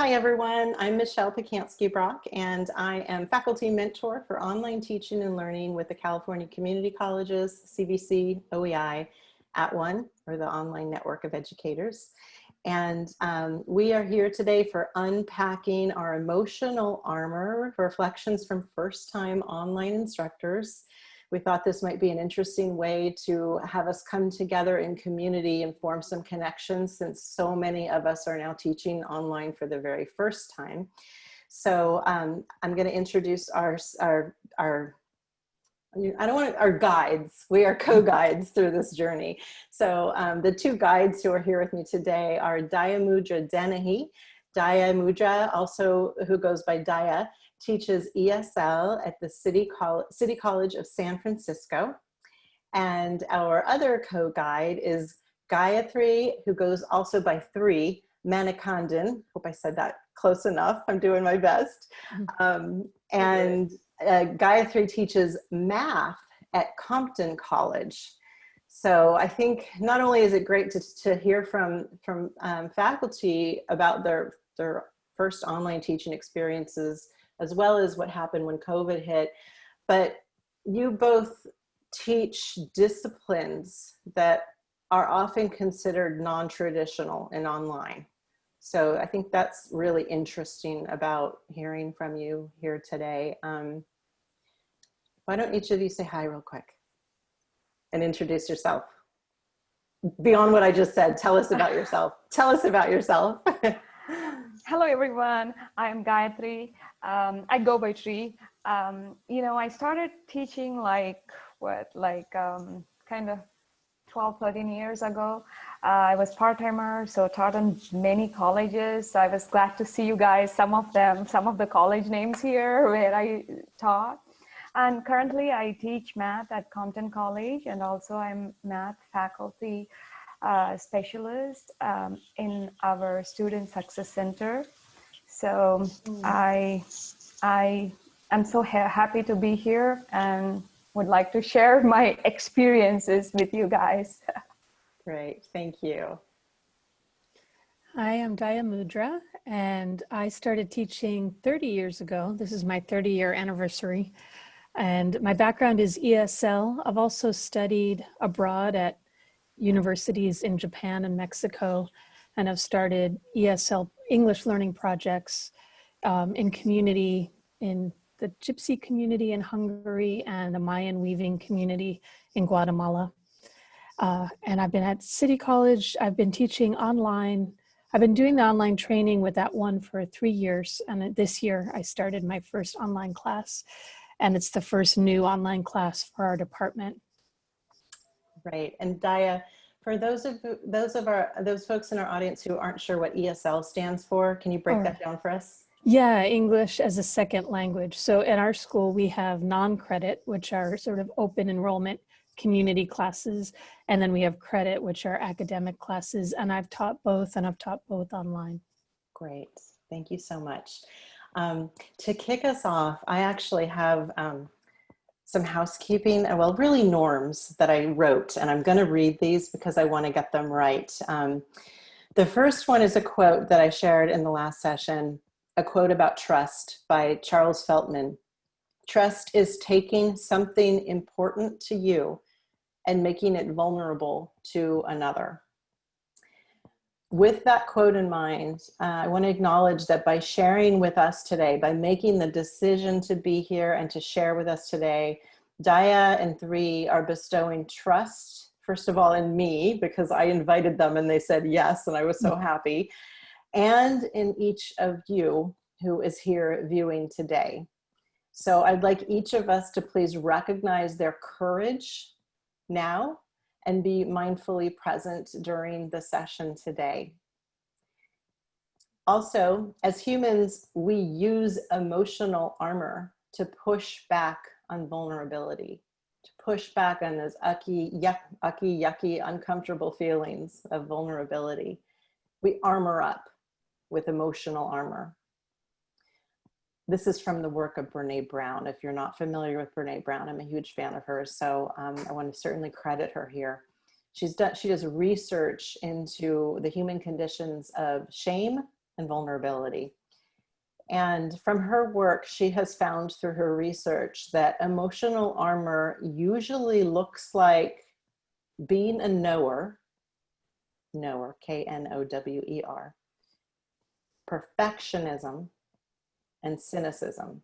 Hi everyone, I'm Michelle Pacansky-Brock and I am faculty mentor for online teaching and learning with the California Community Colleges, CVC, OEI, @ONE, or the online network of educators. And um, we are here today for unpacking our emotional armor, reflections from first time online instructors we thought this might be an interesting way to have us come together in community and form some connections since so many of us are now teaching online for the very first time. So um, I'm going to introduce our, our, our I don't want to, our guides. We are co-guides through this journey. So um, the two guides who are here with me today are Dayamudra Dennehy. Dayamudra, also who goes by Daya, teaches ESL at the City, Col City College of San Francisco. And our other co-guide is Gayatri, who goes also by Tree, Manikandan. Hope I said that close enough. I'm doing my best. Um, and uh, Gayatri teaches math at Compton College. So I think not only is it great to, to hear from, from um, faculty about their, their first online teaching experiences as well as what happened when COVID hit. But you both teach disciplines that are often considered non-traditional and online. So I think that's really interesting about hearing from you here today. Um, why don't each of you say hi real quick and introduce yourself? Beyond what I just said, tell us about yourself. Tell us about yourself. Hello, everyone. I'm Gayatri. Um, I go by Tree. Um, you know, I started teaching like, what, like um, kind of 12, 13 years ago. Uh, I was part-timer, so taught in many colleges. I was glad to see you guys, some of them, some of the college names here where I taught. And currently I teach math at Compton College and also I'm math faculty uh, specialist um, in our Student Success Center. So mm. I, I am so ha happy to be here and would like to share my experiences with you guys. Great, thank you. Hi, I'm Dayamudra, and I started teaching 30 years ago. This is my 30 year anniversary. And my background is ESL. I've also studied abroad at universities in Japan and Mexico and have started ESL English learning projects um, in community in the Gypsy community in Hungary and the Mayan weaving community in Guatemala. Uh, and I've been at City College, I've been teaching online. I've been doing the online training with that one for three years. And this year I started my first online class and it's the first new online class for our department. Right. And Daya, for those of those of our those folks in our audience who aren't sure what ESL stands for, can you break oh. that down for us? Yeah, English as a second language. So in our school, we have non-credit, which are sort of open enrollment community classes. And then we have credit, which are academic classes. And I've taught both and I've taught both online. Great. Thank you so much. Um, to kick us off, I actually have um, some housekeeping, uh, well, really norms that I wrote, and I'm gonna read these because I wanna get them right. Um, the first one is a quote that I shared in the last session, a quote about trust by Charles Feltman. Trust is taking something important to you and making it vulnerable to another. With that quote in mind, uh, I want to acknowledge that by sharing with us today, by making the decision to be here and to share with us today, Daya and Tree are bestowing trust, first of all, in me, because I invited them and they said yes, and I was so happy, and in each of you who is here viewing today. So I'd like each of us to please recognize their courage now and be mindfully present during the session today. Also, as humans, we use emotional armor to push back on vulnerability, to push back on those ucky, yuck, ucky, yucky, uncomfortable feelings of vulnerability. We armor up with emotional armor. This is from the work of Brene Brown. If you're not familiar with Brene Brown, I'm a huge fan of hers, so um, I want to certainly credit her here. She's done, she does research into the human conditions of shame and vulnerability. And from her work, she has found through her research that emotional armor usually looks like being a knower, knower, K-N-O-W-E-R, perfectionism, and cynicism.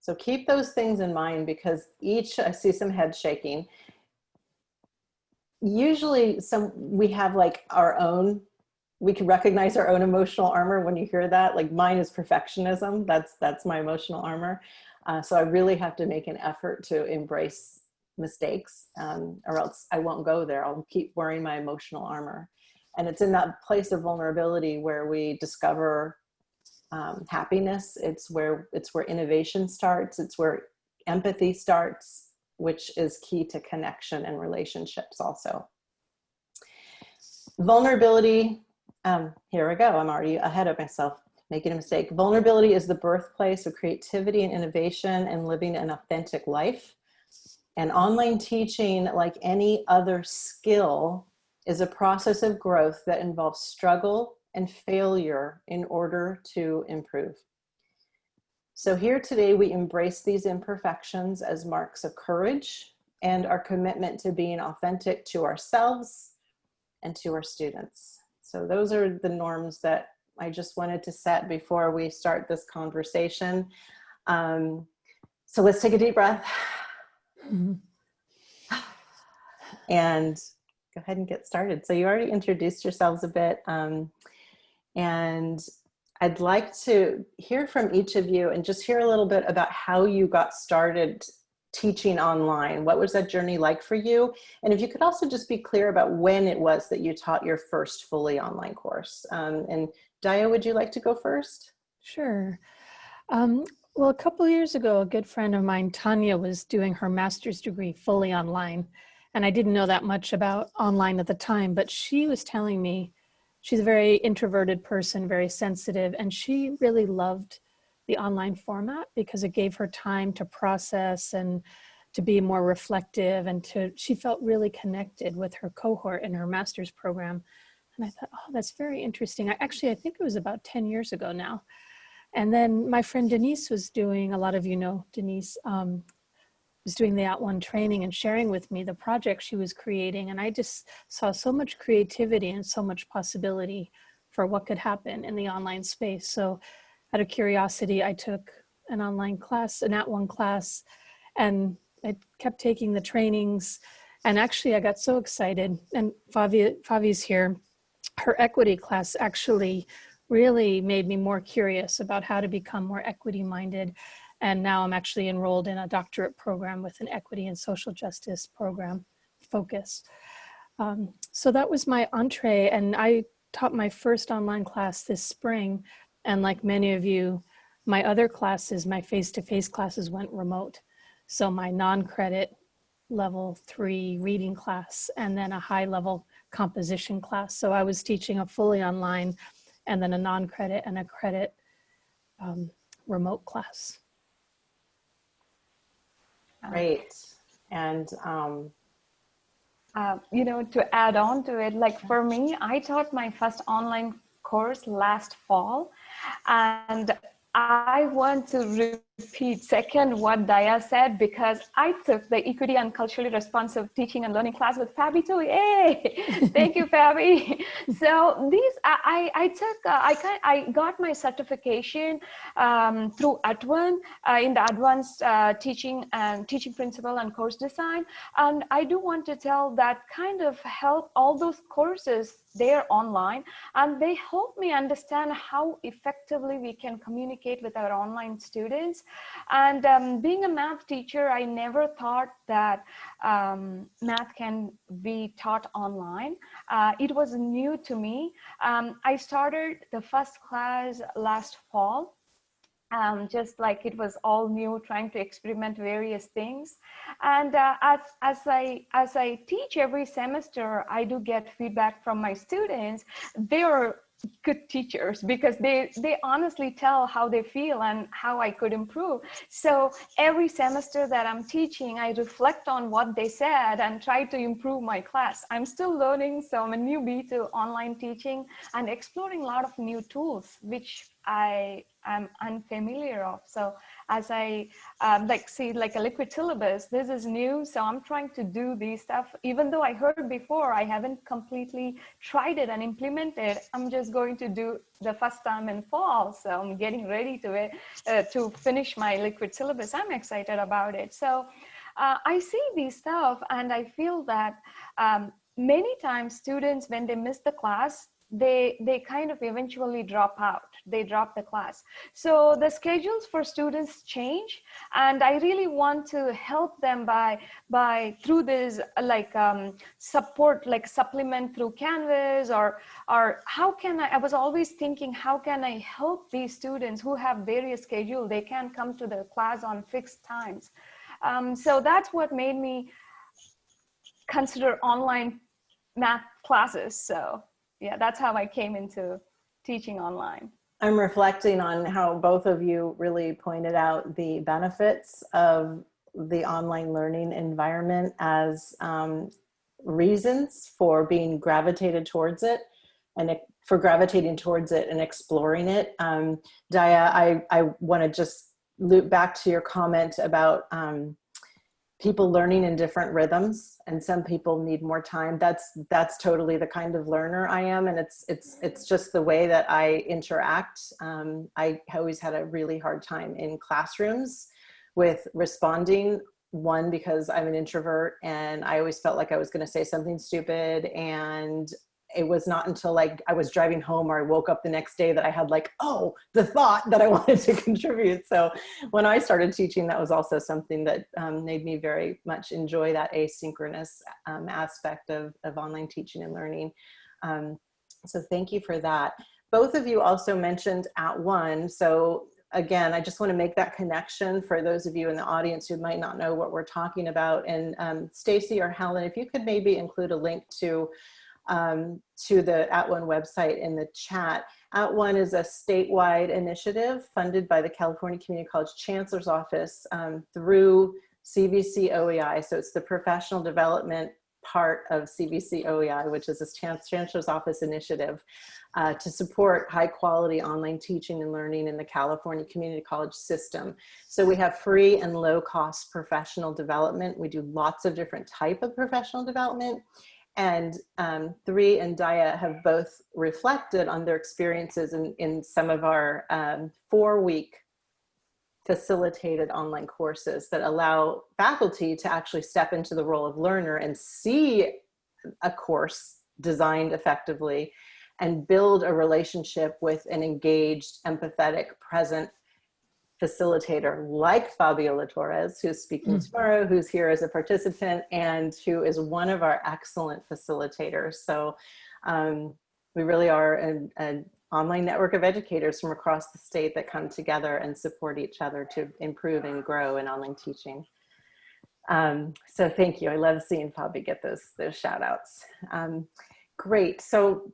So keep those things in mind because each, I see some head shaking. Usually some, we have like our own, we can recognize our own emotional armor when you hear that. Like mine is perfectionism. That's, that's my emotional armor. Uh, so I really have to make an effort to embrace mistakes um, or else I won't go there. I'll keep wearing my emotional armor. And it's in that place of vulnerability where we discover um, happiness. It's where, it's where innovation starts. It's where empathy starts, which is key to connection and relationships also. Vulnerability, um, here we go. I'm already ahead of myself making a mistake. Vulnerability is the birthplace of creativity and innovation and living an authentic life. And online teaching, like any other skill, is a process of growth that involves struggle and failure in order to improve. So here today, we embrace these imperfections as marks of courage and our commitment to being authentic to ourselves and to our students. So those are the norms that I just wanted to set before we start this conversation. Um, so let's take a deep breath. Mm-hmm. And go ahead and get started. So you already introduced yourselves a bit. Um, and I'd like to hear from each of you and just hear a little bit about how you got started teaching online. What was that journey like for you? And if you could also just be clear about when it was that you taught your first fully online course. Um, and Daya, would you like to go first? Sure. Um, well, a couple years ago, a good friend of mine, Tanya, was doing her master's degree fully online. And I didn't know that much about online at the time, but she was telling me she's a very introverted person, very sensitive, and she really loved the online format because it gave her time to process and to be more reflective and to, she felt really connected with her cohort in her master's program. And I thought, oh, that's very interesting. I, actually, I think it was about 10 years ago now. And then my friend Denise was doing, a lot of you know Denise, um, was doing the At @ONE training and sharing with me the project she was creating. And I just saw so much creativity and so much possibility for what could happen in the online space. So out of curiosity, I took an online class, an At @ONE class, and I kept taking the trainings. And actually I got so excited and Fabi, Fabi's here. Her equity class actually really made me more curious about how to become more equity minded. And now I'm actually enrolled in a doctorate program with an equity and social justice program focus. Um, so that was my entree and I taught my first online class this spring. And like many of you, my other classes, my face-to-face -face classes went remote. So my non-credit level three reading class and then a high level composition class. So I was teaching a fully online and then a non-credit and a credit um, remote class. Great. And, um, uh, you know, to add on to it, like for me, I taught my first online course last fall and I want to repeat second what Daya said because I took the equity and culturally responsive teaching and learning class with Fabi too. Yay! Thank you, Fabi. So these I I took uh, I kind I got my certification um, through @ONE uh, in the advanced uh, teaching and teaching principle and course design. And I do want to tell that kind of help all those courses they're online and they help me understand how effectively we can communicate with our online students and um, being a math teacher i never thought that um, math can be taught online uh, it was new to me um, i started the first class last fall um, just like it was all new, trying to experiment various things. And uh, as, as, I, as I teach every semester, I do get feedback from my students. They are good teachers because they they honestly tell how they feel and how I could improve. So every semester that I'm teaching, I reflect on what they said and try to improve my class. I'm still learning, so I'm a newbie to online teaching and exploring a lot of new tools, which I am unfamiliar of. So as I um, like see like a liquid syllabus, this is new. So I'm trying to do these stuff, even though I heard before, I haven't completely tried it and implemented. I'm just going to do the first time in fall. So I'm getting ready to it uh, to finish my liquid syllabus. I'm excited about it. So uh, I see these stuff and I feel that um, many times students, when they miss the class, they they kind of eventually drop out. They drop the class. So the schedules for students change and i really want to help them by by through this like um, support like supplement through canvas or or how can I, I was always thinking how can i help these students who have various schedule? They can come to the class on fixed times. Um, so that's what made me consider online math classes so yeah, that's how I came into teaching online. I'm reflecting on how both of you really pointed out the benefits of the online learning environment as um, reasons for being gravitated towards it and for gravitating towards it and exploring it. Um, Daya, I, I want to just loop back to your comment about um, people learning in different rhythms and some people need more time. That's that's totally the kind of learner i am and it's it's it's just the way that i interact. Um, i always had a really hard time in classrooms with responding one because i'm an introvert and i always felt like i was going to say something stupid and it was not until like I was driving home or I woke up the next day that I had like, oh, the thought that I wanted to contribute. So when I started teaching, that was also something that um, made me very much enjoy that asynchronous um, aspect of, of online teaching and learning. Um, so thank you for that. Both of you also mentioned at @ONE. So again, I just want to make that connection for those of you in the audience who might not know what we're talking about. And um, Stacy or Helen, if you could maybe include a link to um, to the At @ONE website in the chat. At @One is a statewide initiative funded by the California Community College Chancellor's Office um, through CVC OEI. So it's the professional development part of CVC OEI, which is this Chancellor's Office initiative uh, to support high quality online teaching and learning in the California Community College system. So we have free and low cost professional development. We do lots of different type of professional development and um, Tree and Daya have both reflected on their experiences in, in some of our um, four week facilitated online courses that allow faculty to actually step into the role of learner and see a course designed effectively and build a relationship with an engaged, empathetic, present facilitator like Fabiola Torres, who's speaking mm. tomorrow, who's here as a participant and who is one of our excellent facilitators. So um, we really are an, an online network of educators from across the state that come together and support each other to improve and grow in online teaching. Um, so thank you. I love seeing Fabi get those, those shout outs. Um, great. So,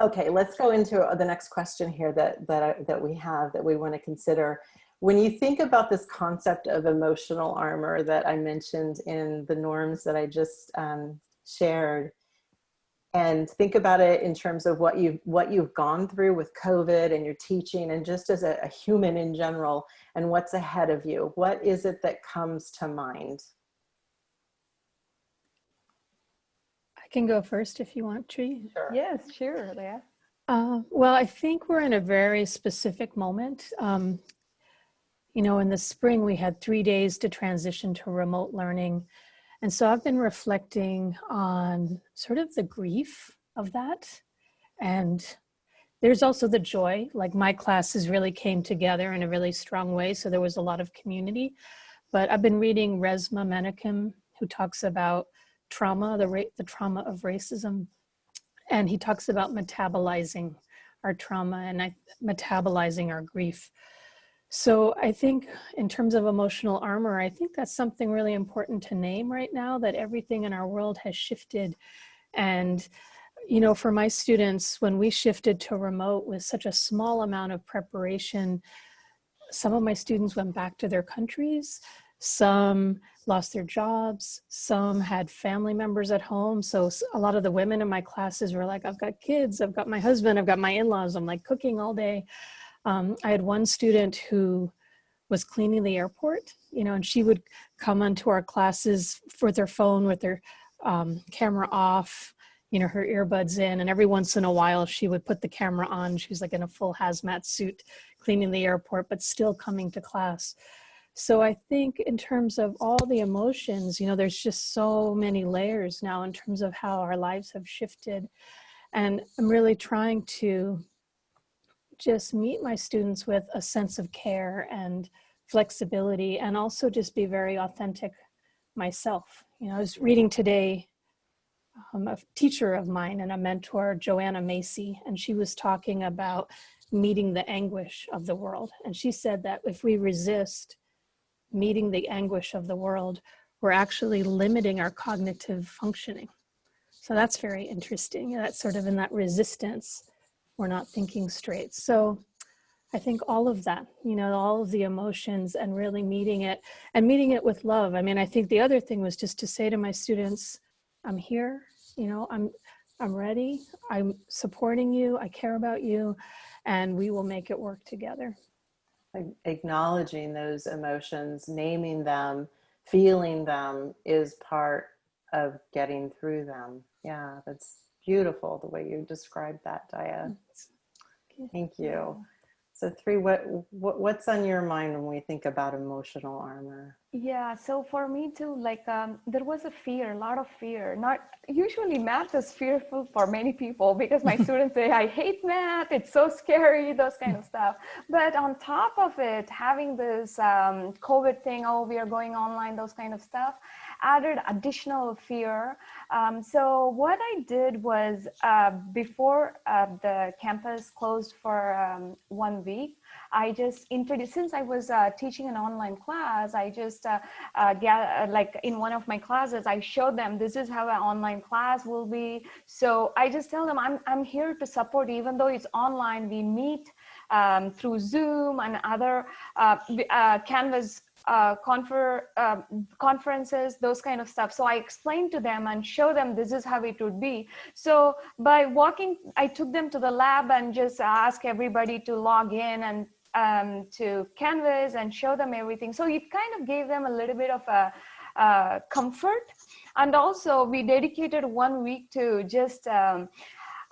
okay, let's go into the next question here that, that, that we have that we want to consider. When you think about this concept of emotional armor that I mentioned in the norms that I just um, shared, and think about it in terms of what you've what you've gone through with COVID and your teaching and just as a, a human in general and what's ahead of you, what is it that comes to mind? I can go first if you want, Tree. Sure. Yes, sure, Leah. Uh, well, I think we're in a very specific moment. Um, you know, in the spring, we had three days to transition to remote learning. And so I've been reflecting on sort of the grief of that. And there's also the joy, like my classes really came together in a really strong way. So there was a lot of community. But I've been reading Resmaa Menakem, who talks about trauma, the, the trauma of racism. And he talks about metabolizing our trauma and I, metabolizing our grief. So I think in terms of emotional armor, I think that's something really important to name right now that everything in our world has shifted and you know, for my students, when we shifted to remote with such a small amount of preparation, some of my students went back to their countries. Some lost their jobs. Some had family members at home. So a lot of the women in my classes were like, I've got kids, I've got my husband, I've got my in-laws. I'm like cooking all day. Um, I had one student who was cleaning the airport, you know, and she would come onto our classes with her phone with her um, camera off, you know, her earbuds in, and every once in a while she would put the camera on. She's like in a full hazmat suit cleaning the airport, but still coming to class. So I think in terms of all the emotions, you know, there's just so many layers now in terms of how our lives have shifted. And I'm really trying to just meet my students with a sense of care and flexibility and also just be very authentic myself. You know, I was reading today um, a teacher of mine and a mentor, Joanna Macy, and she was talking about meeting the anguish of the world. And she said that if we resist meeting the anguish of the world, we're actually limiting our cognitive functioning. So that's very interesting. That's sort of in that resistance, we're not thinking straight. So I think all of that, you know, all of the emotions and really meeting it and meeting it with love. I mean, I think the other thing was just to say to my students, I'm here, you know, I'm, I'm ready, I'm supporting you, I care about you, and we will make it work together. Acknowledging those emotions, naming them, feeling them is part of getting through them. Yeah, that's beautiful the way you described that, Daya. Thank you. So Tree, what, what what's on your mind when we think about emotional armor? Yeah, so for me too, like um, there was a fear, a lot of fear. Not usually math is fearful for many people because my students say, I hate math, it's so scary, those kind of stuff. But on top of it, having this um, COVID thing, oh, we are going online, those kind of stuff, added additional fear. Um, so what I did was uh, before uh, the campus closed for um, one week, I just introduced, since I was uh, teaching an online class, I just, uh, uh, like in one of my classes, I showed them this is how an online class will be. So I just tell them I'm, I'm here to support, even though it's online, we meet um, through Zoom and other uh, uh, Canvas uh, confer, uh, conferences, those kind of stuff. So I explained to them and show them this is how it would be. So by walking, I took them to the lab and just ask everybody to log in and um, to Canvas and show them everything. So it kind of gave them a little bit of a uh, comfort. And also we dedicated one week to just um,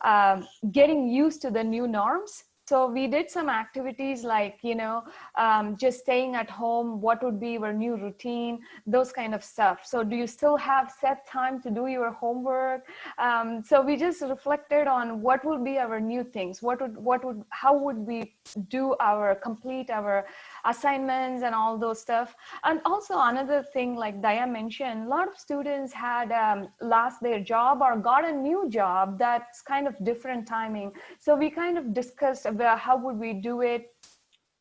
um, getting used to the new norms. So we did some activities like, you know, um, just staying at home, what would be your new routine, those kind of stuff. So do you still have set time to do your homework? Um, so we just reflected on what would be our new things, what would, what would, how would we do our, complete our assignments and all those stuff. And also another thing, like Daya mentioned, a lot of students had um, lost their job or got a new job that's kind of different timing. So we kind of discussed about how would we do it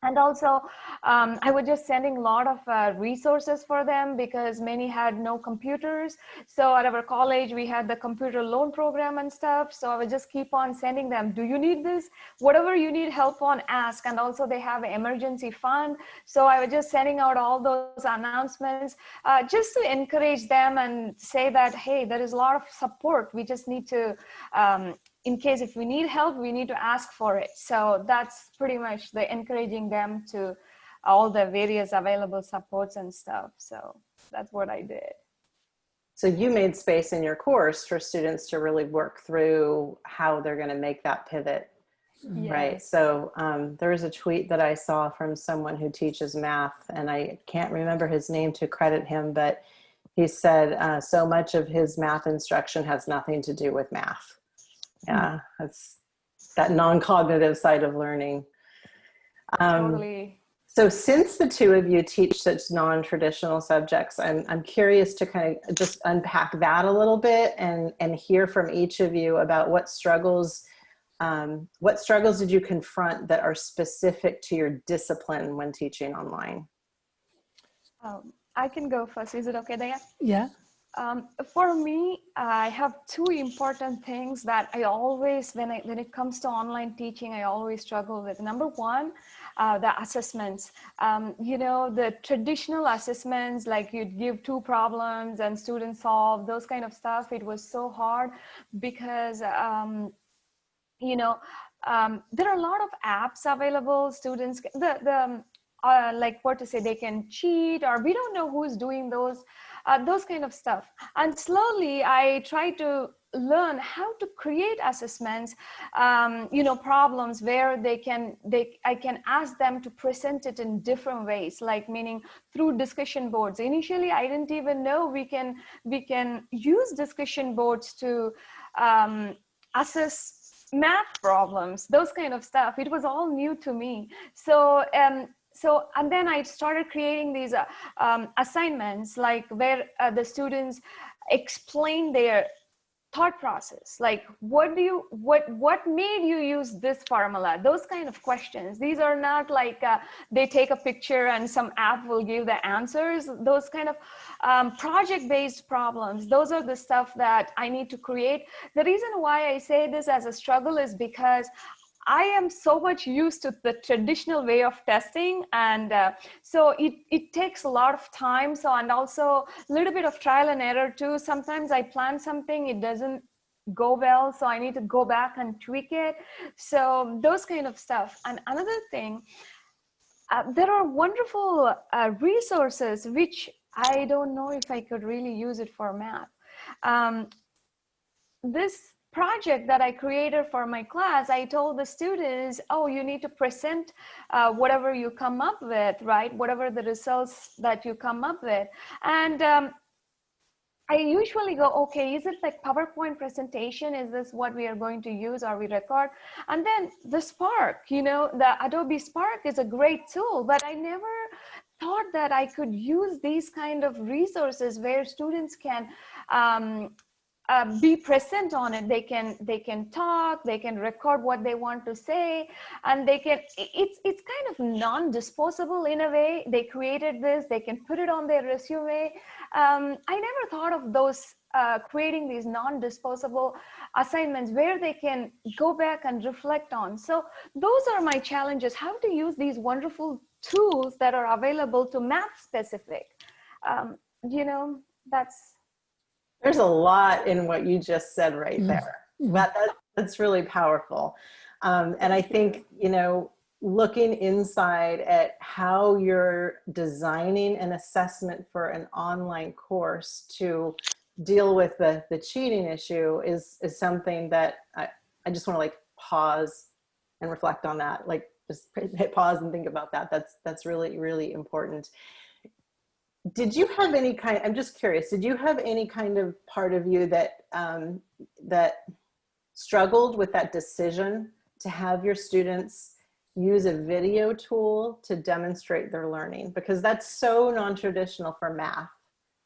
and also, um, I was just sending a lot of uh, resources for them because many had no computers. So at our college, we had the computer loan program and stuff. So I would just keep on sending them, do you need this? Whatever you need help on, ask. And also they have an emergency fund. So I was just sending out all those announcements uh, just to encourage them and say that, hey, there is a lot of support. We just need to um, in case if we need help, we need to ask for it. So that's pretty much the encouraging them to all the various available supports and stuff. So that's what I did. So you made space in your course for students to really work through how they're going to make that pivot. Right. So um, there was a tweet that I saw from someone who teaches math, and I can't remember his name to credit him, but he said uh, so much of his math instruction has nothing to do with math. Yeah, that's that non-cognitive side of learning. Um, totally. so since the two of you teach such non-traditional subjects, I'm, I'm curious to kind of just unpack that a little bit and, and hear from each of you about what struggles, um, what struggles did you confront that are specific to your discipline when teaching online? Um, I can go first. Is it okay, Daya? Yeah. Um, for me, I have two important things that I always, when I when it comes to online teaching, I always struggle with. Number one, uh, the assessments. Um, you know, the traditional assessments, like you'd give two problems and students solve those kind of stuff. It was so hard because, um, you know, um, there are a lot of apps available. Students, the the um, uh, like what to say, they can cheat, or we don't know who's doing those uh, those kind of stuff. And slowly I try to learn how to create assessments, um, you know, problems where they can, they, I can ask them to present it in different ways, like meaning through discussion boards. Initially, I didn't even know we can, we can use discussion boards to um, assess math problems, those kind of stuff. It was all new to me. So um, so and then i started creating these uh, um, assignments like where uh, the students explain their thought process. Like what do you what what made you use this formula? Those kind of questions. These are not like uh, they take a picture and some app will give the answers. Those kind of um, project based problems those are the stuff that i need to create. The reason why i say this as a struggle is because I am so much used to the traditional way of testing. And uh, so it, it takes a lot of time. So, and also a little bit of trial and error too. Sometimes I plan something, it doesn't go well. So I need to go back and tweak it. So those kind of stuff. And another thing, uh, there are wonderful uh, resources, which I don't know if I could really use it for math. Um, this project that I created for my class, I told the students, oh, you need to present uh, whatever you come up with, right? Whatever the results that you come up with. And um, I usually go, okay, is it like PowerPoint presentation? Is this what we are going to use or we record? And then the Spark, you know, the Adobe Spark is a great tool, but I never thought that I could use these kind of resources where students can um, uh, be present on it. They can they can talk they can record what they want to say and they can it's it's kind of non-disposable in a way. They created this they can put it on their resume. Um, i never thought of those uh, creating these non-disposable assignments where they can go back and reflect on. So those are my challenges how to use these wonderful tools that are available to math specific. Um, you know that's there's a lot in what you just said right mm. there. That, that, that's really powerful. Um, and I think, you know, looking inside at how you're designing an assessment for an online course to deal with the, the cheating issue is, is something that I, I just want to like pause and reflect on that. Like just hit pause and think about that. That's, that's really, really important did you have any kind i'm just curious did you have any kind of part of you that um, that struggled with that decision to have your students use a video tool to demonstrate their learning? Because that's so non-traditional for math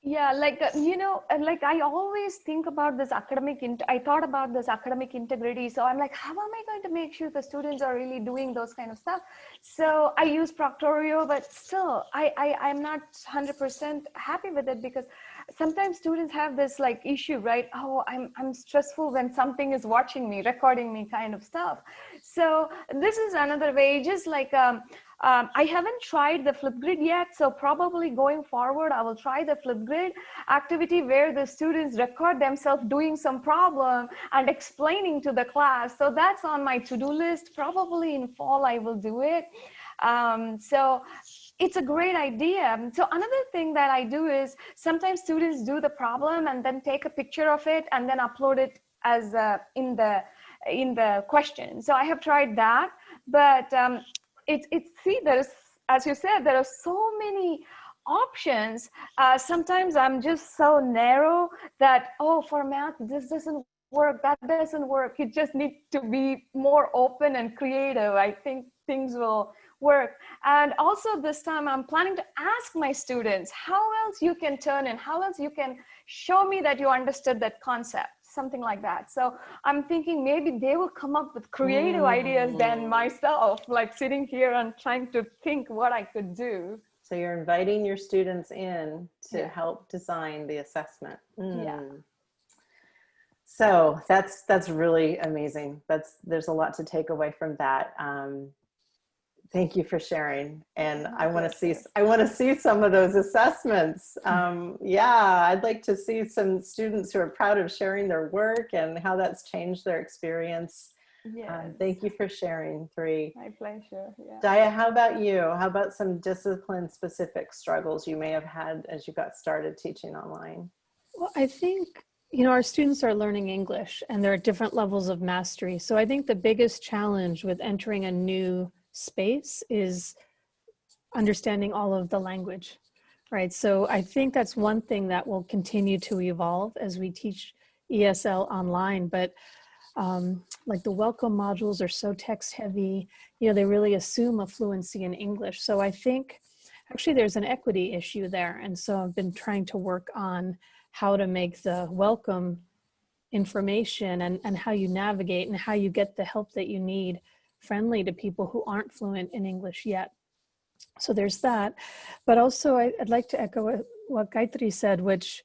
yeah like uh, you know and like i always think about this academic i thought about this academic integrity so i'm like how am i going to make sure the students are really doing those kind of stuff? So i use proctorio but still i i i'm not 100 percent happy with it because sometimes students have this like issue right? Oh i'm i'm stressful when something is watching me recording me kind of stuff. So this is another way just like um um, I haven't tried the Flipgrid yet, so probably going forward, I will try the Flipgrid activity where the students record themselves doing some problem and explaining to the class. So that's on my to-do list. Probably in fall, I will do it. Um, so it's a great idea. So another thing that I do is sometimes students do the problem and then take a picture of it and then upload it as uh, in the in the question. So I have tried that, but um, it's it's see there's as you said there are so many options. Uh, sometimes i'm just so narrow that oh for math this doesn't work that doesn't work. You just need to be more open and creative. I think things will work. And also this time i'm planning to ask my students how else you can turn in? How else you can show me that you understood that concept something like that. So I'm thinking maybe they will come up with creative mm. ideas than myself, like sitting here and trying to think what I could do. So you're inviting your students in to Yeah. help design the assessment. Yeah. Mm. So that's that's really amazing. That's there's a lot to take away from that. Um, thank you for sharing, and My I want to see. I want to see some of those assessments. Um, yeah, I'd like to see some students who are proud of sharing their work and how that's changed their experience. Yes. Um, thank you for sharing, Tree. My pleasure. Yeah. Daya, how about you? How about some discipline specific struggles you may have had as you got started teaching online? Well, I think, you know, our students are learning English and there are different levels of mastery. So I think the biggest challenge with entering a new space is understanding all of the language, right? So I think that's one thing that will continue to evolve as we teach ESL online. But um, like the welcome modules are so text heavy, you know, they really assume a fluency in English. So I think actually there's an equity issue there. And so I've been trying to work on how to make the welcome information and, and how you navigate and how you get the help that you need friendly to people who aren't fluent in English yet. So there's that. But also I, would like to echo what, Gayatri said, which,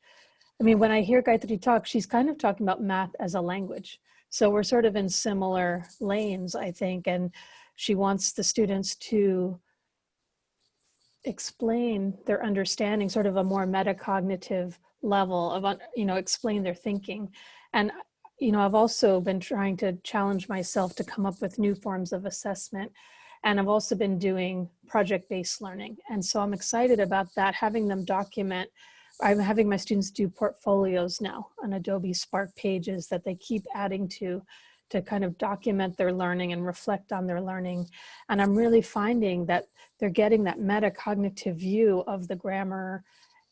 I mean, when I hear Gayatri talk, she's kind of talking about math as a language. So we're sort of in similar lanes, I think, and she wants the students to explain their understanding, sort of a more metacognitive level of, you know, explain their thinking. And, you know, I've also been trying to challenge myself to come up with new forms of assessment. And I've also been doing project-based learning. And so I'm excited about that, having them document. I'm having my students do portfolios now on Adobe Spark pages that they keep adding to to kind of document their learning and reflect on their learning. And I'm really finding that they're getting that metacognitive view of the grammar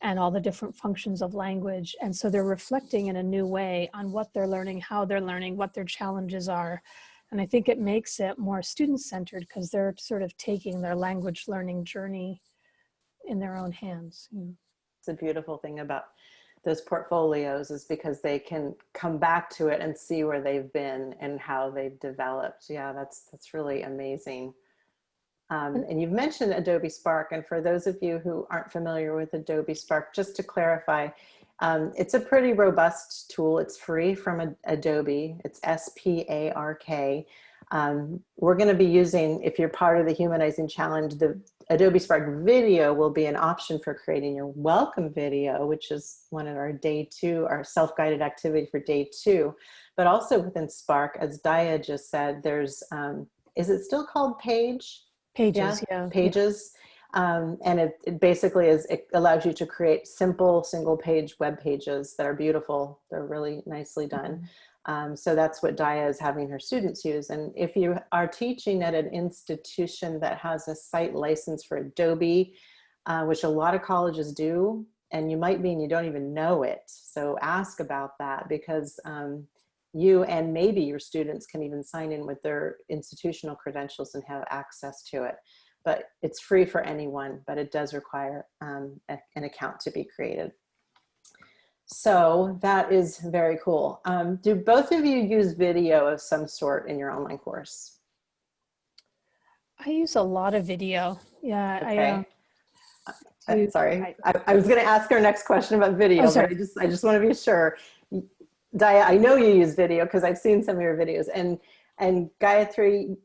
and all the different functions of language. And so they're reflecting in a new way on what they're learning, how they're learning, what their challenges are. And I think it makes it more student-centered because they're sort of taking their language learning journey in their own hands. It's a beautiful thing about those portfolios is because they can come back to it and see where they've been and how they've developed. Yeah, that's that's really amazing. Um, and you've mentioned Adobe Spark, and for those of you who aren't familiar with Adobe Spark, just to clarify, um, it's a pretty robust tool. It's free from Ad- Adobe. It's S-P-A-R-K. Um, we're going to be using, if you're part of the Humanizing Challenge, the Adobe Spark video will be an option for creating your welcome video, which is one of our day two, our self-guided activity for day two. But also within Spark, as Daya just said, there's, um, is it still called Page? Pages, yeah. Pages. Um, and it, it basically is, it allows you to create simple single page web pages that are beautiful. They're really nicely done. Um, so that's what Daya is having her students use. And if you are teaching at an institution that has a site license for Adobe, uh, which a lot of colleges do, and you might be and you don't even know it. So ask about that because um, you and maybe your students can even sign in with their institutional credentials and have access to it. But it's free for anyone, but it does require um, a- an account to be created. So that is very cool. Um, do both of you use video of some sort in your online course? I use a lot of video. Yeah, I, Okay. um, Uh, do- sorry, I, I was going to ask our next question about video, Oh, but I just I just want to be sure. Daya, I know you use video because I've seen some of your videos, and and Gayatri,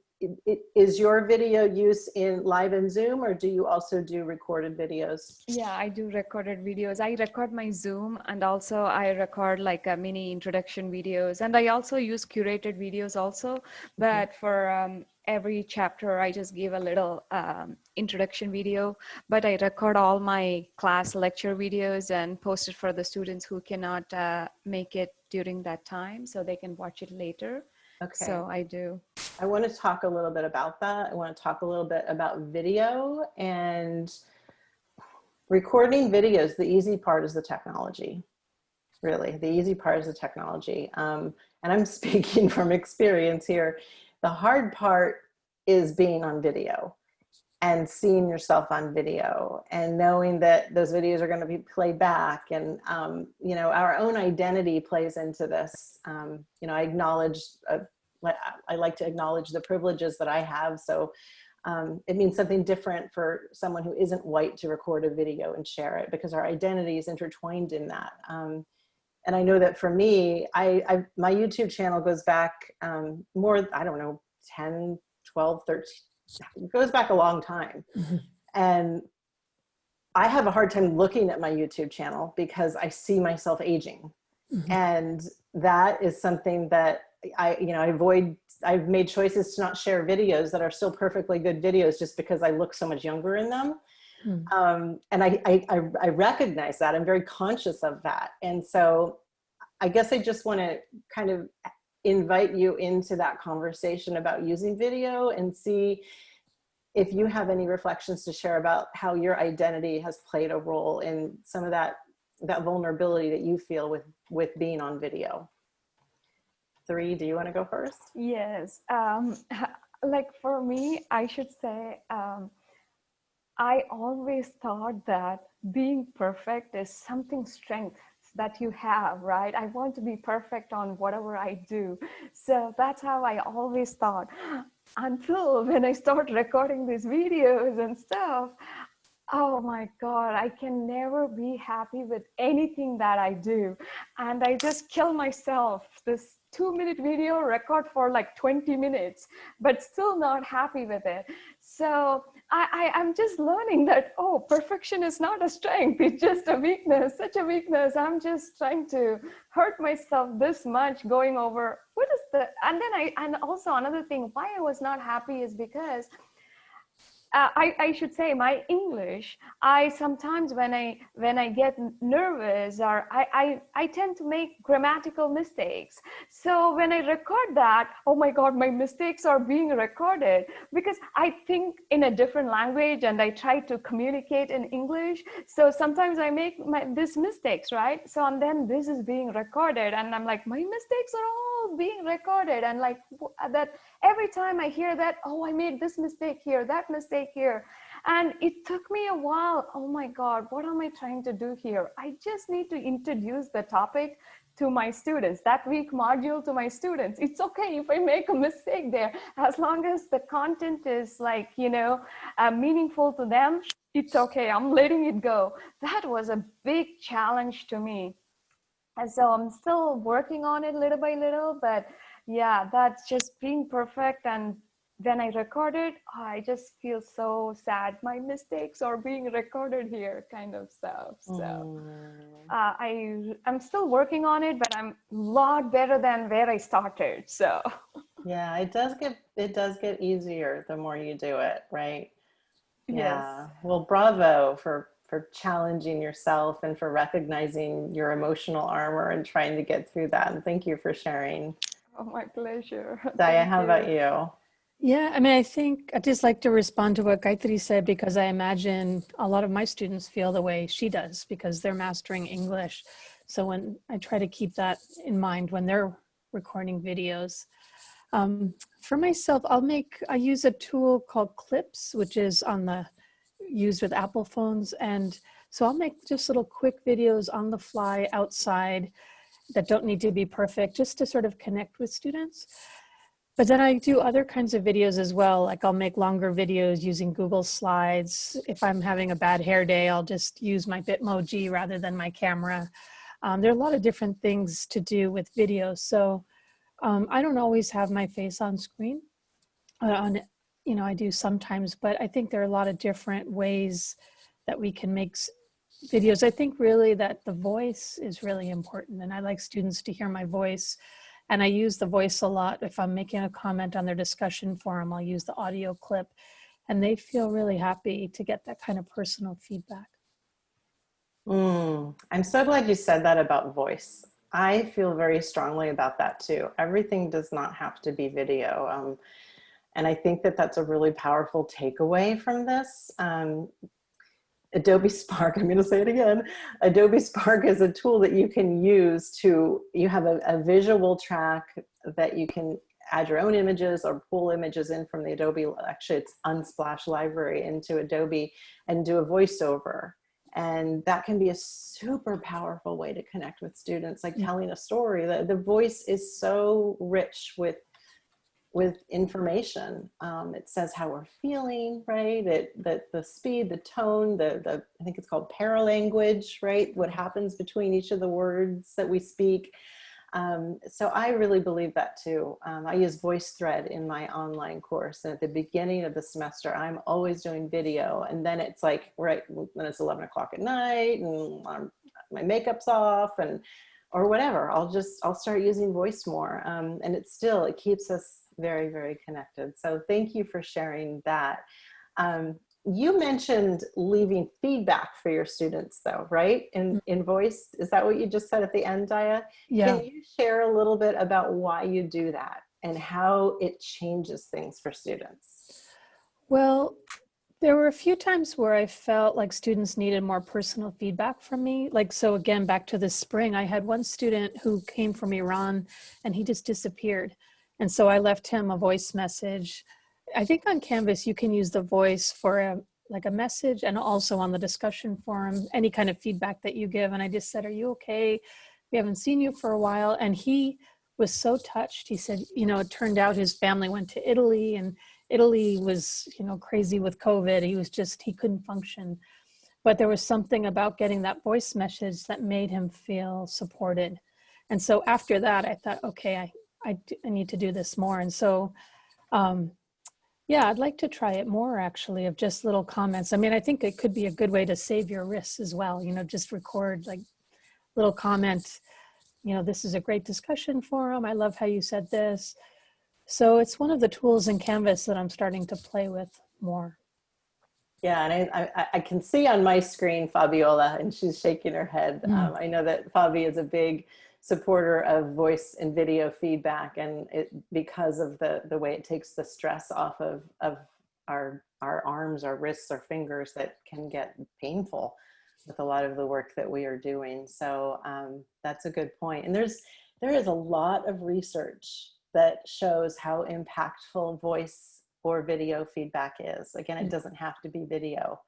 is your video use in live and Zoom, or do you also do recorded videos? Yeah, I do recorded videos. I record my Zoom and also I record like a mini introduction videos. And I also use curated videos also. But for um, every chapter, I just give a little um, introduction video. But I record all my class lecture videos and post it for the students who cannot uh, make it during that time so they can watch it later. Okay. So I do. I want to talk a little bit about that. I want to talk a little bit about video and recording videos. The easy part is the technology, really. The easy part is the technology. Um, and I'm speaking from experience here. The hard part is being on video and seeing yourself on video and knowing that those videos are going to be played back and um, you know our own identity plays into this um, you know i acknowledge uh, I like to acknowledge the privileges that I have. So um, it means something different for someone who isn't white to record a video and share it because our identity is intertwined in that. Um, and I know that for me, I, I my YouTube channel goes back um, more, I don't know, 10, 12, 13, it goes back a long time. Mhm. And I have a hard time looking at my YouTube channel because I see myself aging. Mhm. And that is something that I, you know, I avoid, I've made choices to not share videos that are still perfectly good videos just because I look so much younger in them. Hmm. Um, and I, I, I, I recognize that, I'm very conscious of that. And so I guess I just wanna kind of invite you into that conversation about using video and see if you have any reflections to share about how your identity has played a role in some of that that vulnerability that you feel with with being on video. Tree, do you want to go first? Yes. Um, like for me, I should say, um, I always thought that being perfect is something strength that you have, right? I want to be perfect on whatever I do. So that's how I always thought until when I start recording these videos and stuff. Oh my God, I can never be happy with anything that I do. And I just kill myself. This two minute video record for like 20 minutes, but still not happy with it. So I, I, am just learning that, oh, perfection is not a strength. It's just a weakness, such a weakness. I'm just trying to hurt myself this much going over what is the, and then I, and also another thing, why I was not happy is because uh, I, I, should say my English, I sometimes when I when I get nervous or I, I, I tend to make grammatical mistakes. So when I record that, oh my God, my mistakes are being recorded because I think in a different language and I try to communicate in English. So sometimes I make my, these mistakes, right? So and then this is being recorded and I'm like, my mistakes are all being recorded and like that every time I hear that, oh, I made this mistake here, that mistake here. And it took me a while. Oh my God, what am I trying to do here? I just need to introduce the topic to my students, that week module to my students. It's okay if I make a mistake there, as long as the content is like, you know, uh, meaningful to them, it's okay, I'm letting it go. That was a big challenge to me. And so I'm still working on it little by little, but yeah, that's just being perfect. And when I record it, I just feel so sad. My mistakes are being recorded here, kind of stuff. So Mm. uh, I I'm still working on it, but I'm a lot better than where I started. So Yeah, it does get it does get easier the more you do it, right? Yeah. Well, bravo for for challenging yourself and for recognizing your emotional armor and trying to get through that. And thank you for sharing. Oh, my pleasure. Daya, how you. about you? Yeah, I mean, I think I'd just like to respond to what Gayatri said because I imagine a lot of my students feel the way she does because they're mastering English. So when I try to keep that in mind when they're recording videos. Um, for myself, I'll make, I use a tool called Clips, which is on the, used with Apple phones. And so I'll make just little quick videos on the fly outside that don't need to be perfect, just to sort of connect with students. But then I do other kinds of videos as well. Like I'll make longer videos using Google Slides. If I'm having a bad hair day, I'll just use my Bitmoji rather than my camera. Um, there are a lot of different things to do with videos. So um, I don't always have my face on screen. Uh, on, you know, I do sometimes, but I think there are a lot of different ways that we can make videos. I think really that the voice is really important and I like students to hear my voice and I use the voice a lot. If I'm making a comment on their discussion forum, I'll use the audio clip and they feel really happy to get that kind of personal feedback. Mm, I'm so glad you said that about voice. I feel very strongly about that too. Everything does not have to be video. Um, and I think that that's a really powerful takeaway from this. Um, Adobe Spark, I'm going to say it again. Adobe Spark is a tool that you can use to, you have a, a, visual track that you can add your own images or pull images in from the Adobe, actually it's Unsplash library into Adobe and do a voiceover. And that can be a super powerful way to connect with students, like telling a story. The, the voice is so rich with with information. Um, it says how we're feeling, right? It, the, the speed, the tone, the, the, I think it's called paralanguage, right? What happens between each of the words that we speak. Um, so I really believe that too. Um, I use VoiceThread in my online course. And at the beginning of the semester, I'm always doing video. And then it's like, right, when it's 11 o'clock at night and um, my makeup's off and, or whatever, I'll just, I'll start using voice more. Um, and it still, it keeps us very, very connected. So thank you for sharing that. Um, you mentioned leaving feedback for your students though, right? In, in voice, is that what you just said at the end, Daya? Yeah. Can you share a little bit about why you do that and how it changes things for students? Well, there were a few times where I felt like students needed more personal feedback from me. Like, so again, back to the spring, I had one student who came from Iran and he just disappeared. And so I left him a voice message. I think on Canvas, you can use the voice for a, like a message and also on the discussion forum, any kind of feedback that you give. And I just said, are you okay? We haven't seen you for a while. And he was so touched. He said, you know, it turned out his family went to Italy and Italy was, you know, crazy with COVID. He was just, he couldn't function. But there was something about getting that voice message that made him feel supported. And so after that, I thought, okay, I, I, I need to do this more. And so, um, yeah, I'd like to try it more actually of just little comments. I mean, I think it could be a good way to save your wrists as well. You know, just record like little comment, you know, this is a great discussion forum. I love how you said this. So it's one of the tools in Canvas that I'm starting to play with more. Yeah, and I, I, I can see on my screen Fabiola, and she's shaking her head. Mm. Um, I know that Fabi is a big supporter of voice and video feedback, and it because of the the way it takes the stress off of of our our arms, our wrists, our fingers that can get painful with a lot of the work that we are doing. So um, that's a good point. And there's there is a lot of research that shows how impactful voice or video feedback is. Again, it doesn't have to be video.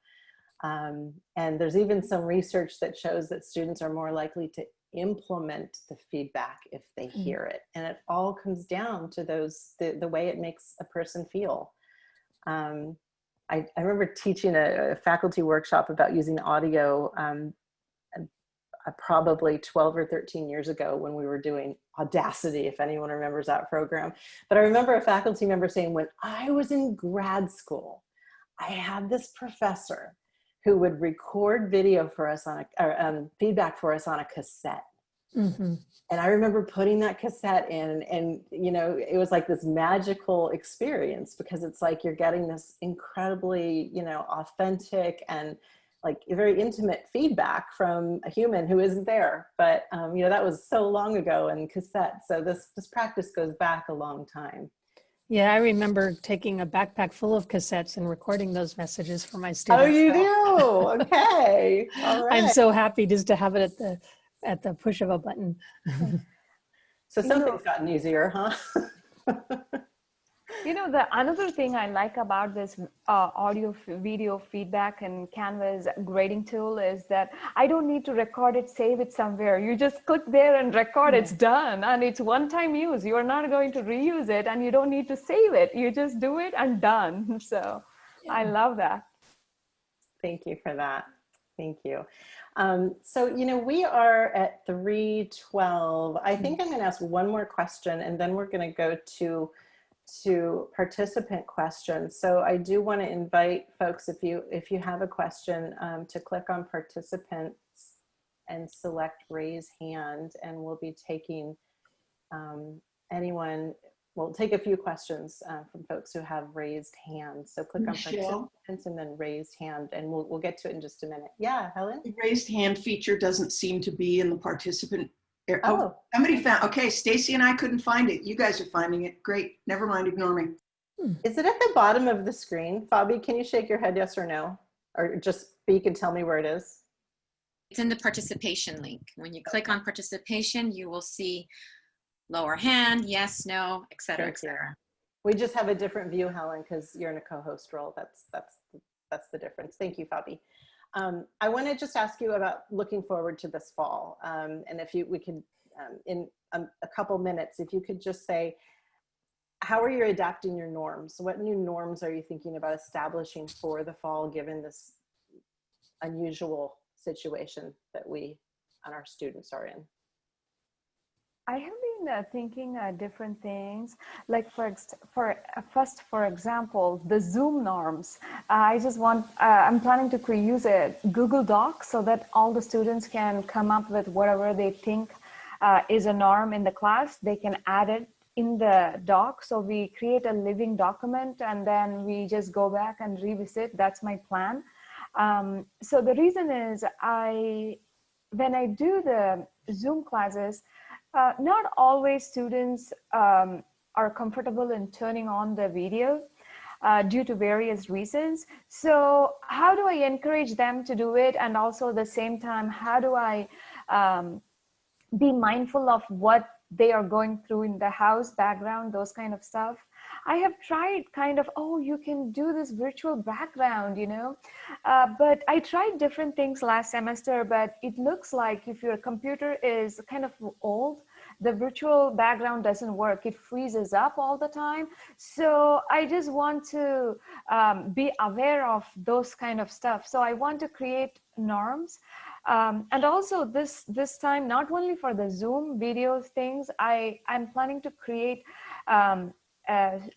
Um, and there's even some research that shows that students are more likely to implement the feedback if they hear it. And it all comes down to those, the, the way it makes a person feel. Um, I, I, remember teaching a, a, faculty workshop about using audio um, uh, probably 12 or 13 years ago when we were doing Audacity, if anyone remembers that program. But I remember a faculty member saying, when I was in grad school, I had this professor who would record video for us on a, or um, feedback for us on a cassette. Mm -hmm. And I remember putting that cassette in and, you know, it was like this magical experience because it's like you're getting this incredibly, you know, authentic and like very intimate feedback from a human who isn't there. But um, you know, that was so long ago in cassette. So this, this practice goes back a long time. Yeah, I remember taking a backpack full of cassettes and recording those messages for my oh, students. Oh, you do? Okay. All right. I'm so happy just to have it at the at the push of a button. so something's gotten easier, huh? You know, the another thing I like about this uh, audio video feedback and Canvas grading tool is that I don't need to record it, save it somewhere. You just click there and record, it's done. And it's one time use. You're not going to reuse it and you don't need to save it. You just do it and done. So yeah. I love that. Thank you for that. Thank you. Um, so, you know, we are at 312. I think I'm going to ask one more question and then we're going to go to to participant questions. So I do want to invite folks, if you if you have a question, um, to click on participants and select raise hand, and we'll be taking um, anyone. We'll take a few questions uh, from folks who have raised hands. So click Michelle. on participants and then raised hand, and we'll we'll get to it in just a minute. Yeah, Helen. The raised hand feature doesn't seem to be in the participant Oh, oh, somebody found, okay, Stacy and I couldn't find it. You guys are finding it. Great. Never mind, ignore me. Hmm. Is it at the bottom of the screen? Fabi, can you shake your head yes or no? Or just speak and tell me where it is? It's in the participation link. When you click on participation, you will see lower hand, yes, no, etc., etc. We just have a different view, Helen, because you're in a co-host role. That's that's that's the difference. Thank you, Fabi. Um, I want to just ask you about looking forward to this fall. Um, and if you, we could, um, in a, a, couple minutes, if you could just say, how are you adapting your norms? What new norms are you thinking about establishing for the fall, given this unusual situation that we and our students are in? I have been uh, thinking uh, different things. Like for for uh, first, for example, the Zoom norms. I just want. Uh, I'm planning to use a Google Doc so that all the students can come up with whatever they think uh, is a norm in the class. They can add it in the doc. So we create a living document and then we just go back and revisit. That's my plan. Um, so the reason is I, when I do the Zoom classes, uh, not always students um, are comfortable in turning on the video uh, due to various reasons. So how do I encourage them to do it? And also at the same time, how do I um, be mindful of what they are going through in the house background, those kind of stuff. I have tried kind of, oh, you can do this virtual background, you know, uh, but I tried different things last semester, but it looks like if your computer is kind of old, the virtual background doesn't work. It freezes up all the time. So I just want to um, be aware of those kind of stuff. So I want to create norms um, and also this this time, not only for the Zoom videos things, I I'm planning to create um,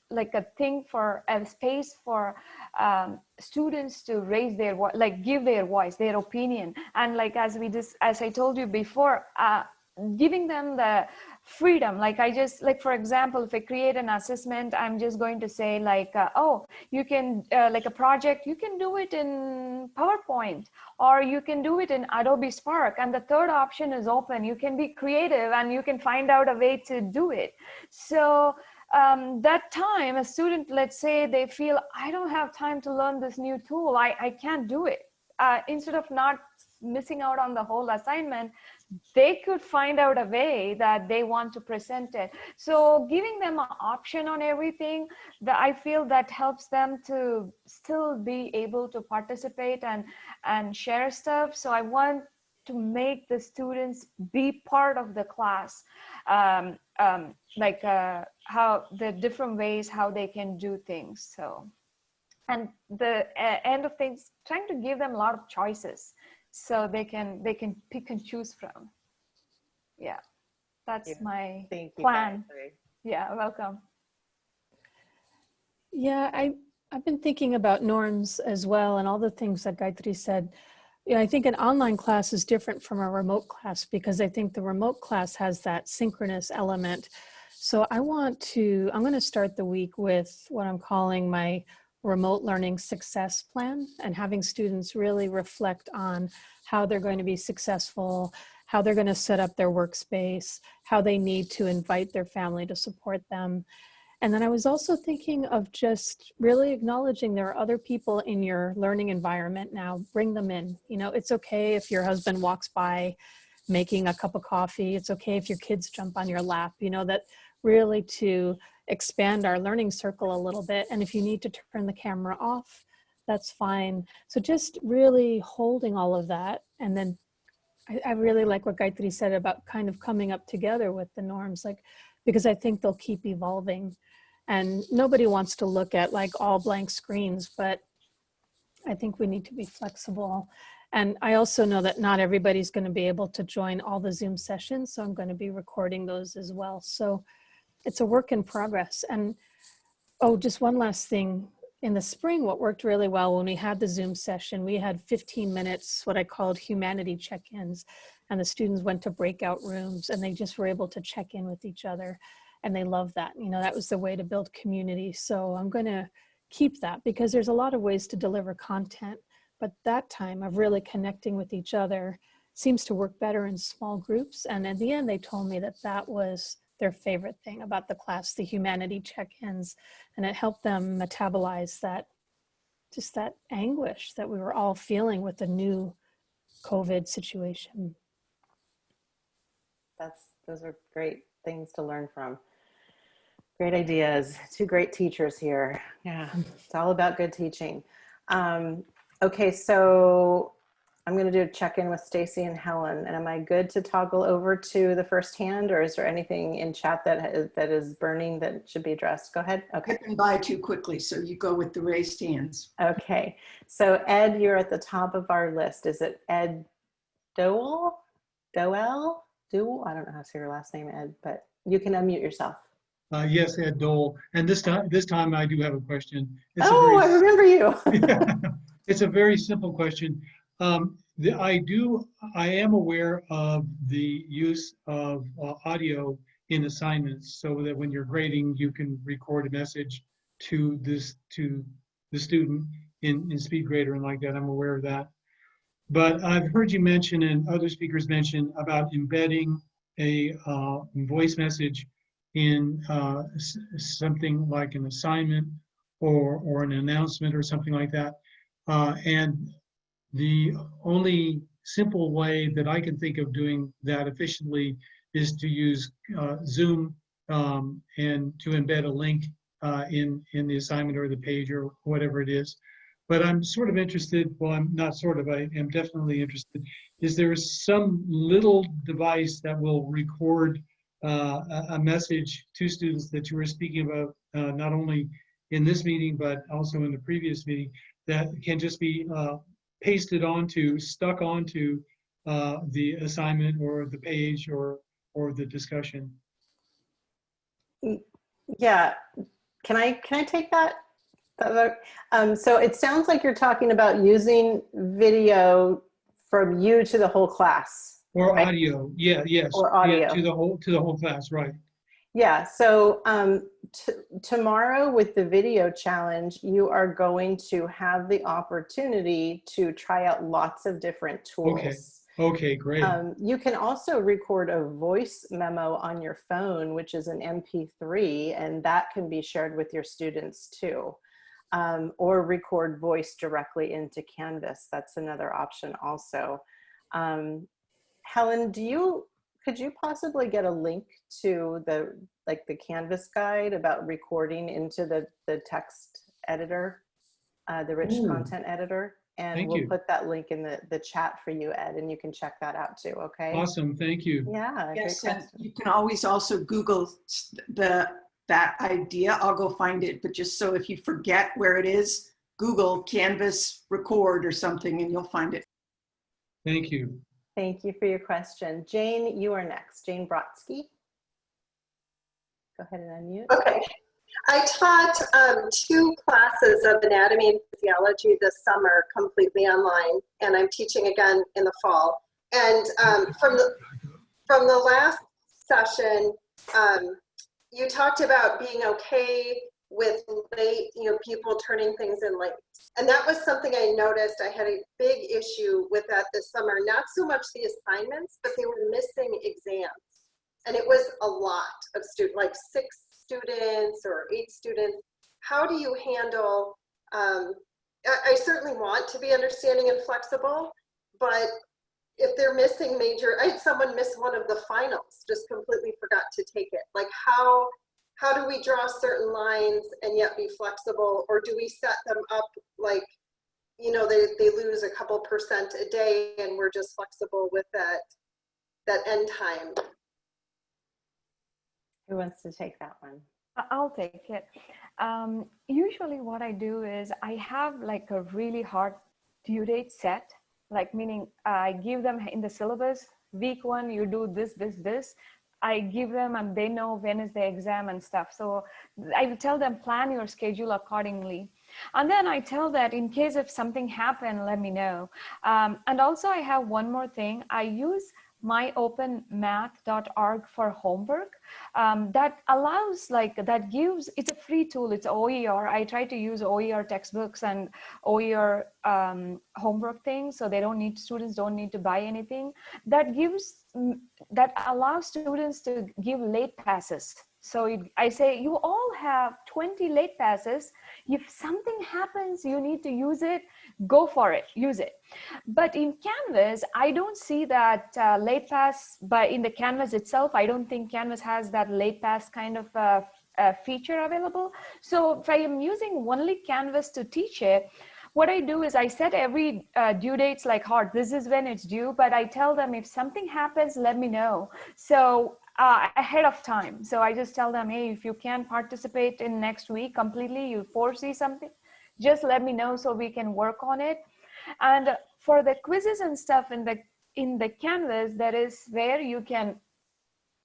like a thing for a space for um, students to raise their like give their voice, their opinion, and like as we just as I told you before, uh, giving them the freedom. Like i just like for example if i create an assessment i'm just going to say like uh, oh you can uh, like a project you can do it in powerpoint or you can do it in adobe spark. And the third option is open. You can be creative and you can find out a way to do it. So um, that time a student let's say they feel i don't have time to learn this new tool. I, I can't do it. Uh, instead of not missing out on the whole assignment they could find out a way that they want to present it. So giving them an option on everything that i feel that helps them to still be able to participate and and share stuff. So i want to make the students be part of the class. Um, um, like uh, how the different ways how they can do things so and the uh, end of things trying to give them a lot of choices so they can they can pick and choose from yeah that's yeah. my Thank plan Gayatri. yeah welcome Yeah, I, I've been thinking about norms as well and all the things that Gayatri said. Yeah, I think an online class is different from a remote class because I think the remote class has that synchronous element. So I want to, I'm going to start the week with what I'm calling my remote learning success plan and having students really reflect on how they're going to be successful, how they're going to set up their workspace, how they need to invite their family to support them. And then I was also thinking of just really acknowledging there are other people in your learning environment now. Bring them in. You know, it's okay if your husband walks by making a cup of coffee. It's okay if your kids jump on your lap. You know, that really to expand our learning circle a little bit. And if you need to turn the camera off, that's fine. So just really holding all of that. And then I, I really like what Gayatri said about kind of coming up together with the norms, like, because I think they'll keep evolving. And nobody wants to look at like all blank screens, but I think we need to be flexible. And I also know that not everybody's going to be able to join all the Zoom sessions, so I'm going to be recording those as well. So it's a work in progress. And oh, just one last thing. In the spring, what worked really well when we had the Zoom session, we had 15 minutes, what I called humanity check-ins. And the students went to breakout rooms and they just were able to check in with each other. And they loved that. You know, that was the way to build community. So I'm going to keep that because there's a lot of ways to deliver content. But that time of really connecting with each other seems to work better in small groups. And at the end, they told me that that was their favorite thing about the class, the humanity check-ins, and it helped them metabolize that, just that anguish that we were all feeling with the new COVID situation. That's, those are great things to learn from. Great ideas, two great teachers here. Yeah, it's all about good teaching. Um, okay, so I'm going to do a check-in with Stacy and Helen. And am I good to toggle over to the first hand or is there anything in chat that is, that is burning that should be addressed? Go ahead. Okay. Skipping by too quickly, so you go with the raised hands. Okay. So Ed, you're at the top of our list. Is it Ed Dowell? Dowell? Dowell? I don't know how to say your last name, Ed, but you can unmute yourself. Uh, yes, Ed Dole. And this time, this time I do have a question. It's a oh, I remember you. It's a very simple question. Um, the, I do, I am aware of the use of uh, audio in assignments so that when you're grading, you can record a message to this, to the student in, in SpeedGrader and like that. I'm aware of that. But I've heard you mention and other speakers mention about embedding a uh, voice message in uh, something like an assignment or, or an announcement or something like that. Uh, and the only simple way that I can think of doing that efficiently is to use uh, Zoom um, and to embed a link uh, in, in the assignment or the page or whatever it is. But I'm sort of interested, well, I'm not sort of, I am definitely interested. Is there some little device that will record uh, a, message to students that you were speaking about, uh, not only in this meeting, but also in the previous meeting, that can just be uh, pasted onto, stuck onto uh, the assignment or the page or, or the discussion. Yeah, can I, can I take that? Um, so it sounds like you're talking about using video from you to the whole class. Or Right. audio, yeah, yes. Or yeah, audio. To the whole, to the whole class, right. Yeah, so um, t- tomorrow with the video challenge, you are going to have the opportunity to try out lots of different tools. Okay. Okay, great. Um, you can also record a voice memo on your phone, which is an MP3, and that can be shared with your students too. Um, or record voice directly into Canvas. That's another option also. Um, Helen, do you, could you possibly get a link to the, like the Canvas guide about recording into the, the text editor, uh, the rich Ooh. content editor? And Thank we'll you. put that link in the, the chat for you, Ed, and you can check that out too, okay? Awesome, thank you. Yeah, Yes, you can always also Google the, that idea. I'll go find it, but just so if you forget where it is, Google Canvas record or something and you'll find it. Thank you. Thank you for your question. Jane, you are next. Jane Brodsky. Go ahead and unmute. Okay. I taught um, two classes of anatomy and physiology this summer completely online, and I'm teaching again in the fall. And um, from the from the last session, um, you talked about being okay with late, you know, people turning things in late. And that was something I noticed. I had a big issue with that this summer. Not so much the assignments, but they were missing exams. And it was a lot of students, like six students or eight students. How do you handle, um, I, I certainly want to be understanding and flexible, but if they're missing major, I had someone miss one of the finals, just completely forgot to take it. Like how, how do we draw certain lines and yet be flexible? Or do we set them up like, you know, they, they lose a couple percent a day and we're just flexible with that, that end time? Who wants to take that one? I- I'll take it. Um, usually what I do is I have like a really hard due date set, like meaning I give them in the syllabus, week one, you do this, this, this. I give them and they know when is the exam and stuff. So I tell them plan your schedule accordingly. And then I tell that in case if something happened, let me know. Um, and also I have one more thing. I use myopenmath.org for homework um, that allows like that gives it's a free tool it's oer i try to use oer textbooks and oer um, homework things so they don't need students don't need to buy anything that gives that allows students to give late passes. So it, i say you all have 20 late passes. If something happens you need to use it go for it use it. But in canvas i don't see that uh, late pass but in the canvas itself i don't think canvas has that late pass kind of uh, uh, feature available. So if i am using only canvas to teach it what I do is I set every uh, due dates like hard. This is when it's due, but I tell them if something happens, let me know. So uh, ahead of time. So I just tell them, hey, if you can't participate in next week completely, you foresee something, just let me know so we can work on it. And for the quizzes and stuff in the in the canvas, there is where you can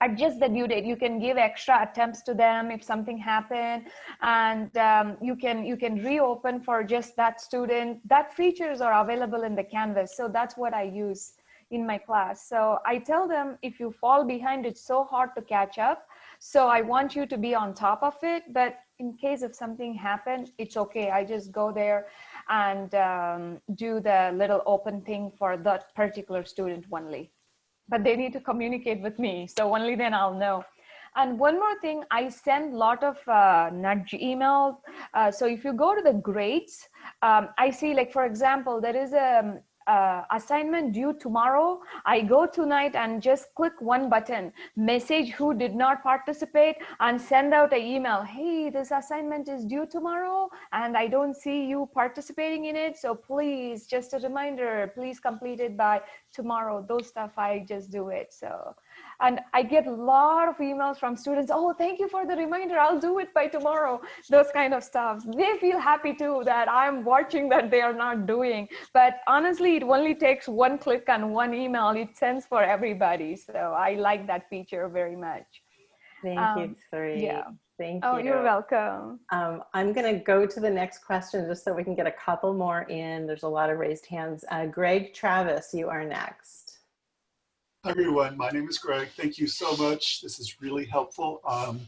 adjust the due date. You can give extra attempts to them if something happened and um, you can you can reopen for just that student. That features are available in the canvas so that's what i use in my class. So i tell them if you fall behind it's so hard to catch up so i want you to be on top of it but in case if something happened it's okay. I just go there and um, do the little open thing for that particular student only but they need to communicate with me. So only then I'll know. And one more thing, I send a lot of uh, nudge email. Uh, so if you go to the grades, um, I see like, for example, there is a, uh, assignment due tomorrow, I go tonight and just click one button, message who did not participate and send out an email. Hey, this assignment is due tomorrow and I don't see you participating in it. So please, just a reminder, please complete it by tomorrow. Those stuff, I just do it. So and i get a lot of emails from students oh thank you for the reminder i'll do it by tomorrow those kind of stuff they feel happy too that i'm watching that they are not doing but honestly it only takes one click and one email it sends for everybody so i like that feature very much Thank Um, you, Tree. yeah. Thank oh you. Oh, you're welcome Um, I'm going to go to the next question just so we can get a couple more in. There's a lot of raised hands. Uh, Greg Travis, you are next. Hi, everyone. My name is Greg. Thank you so much. This is really helpful. Um,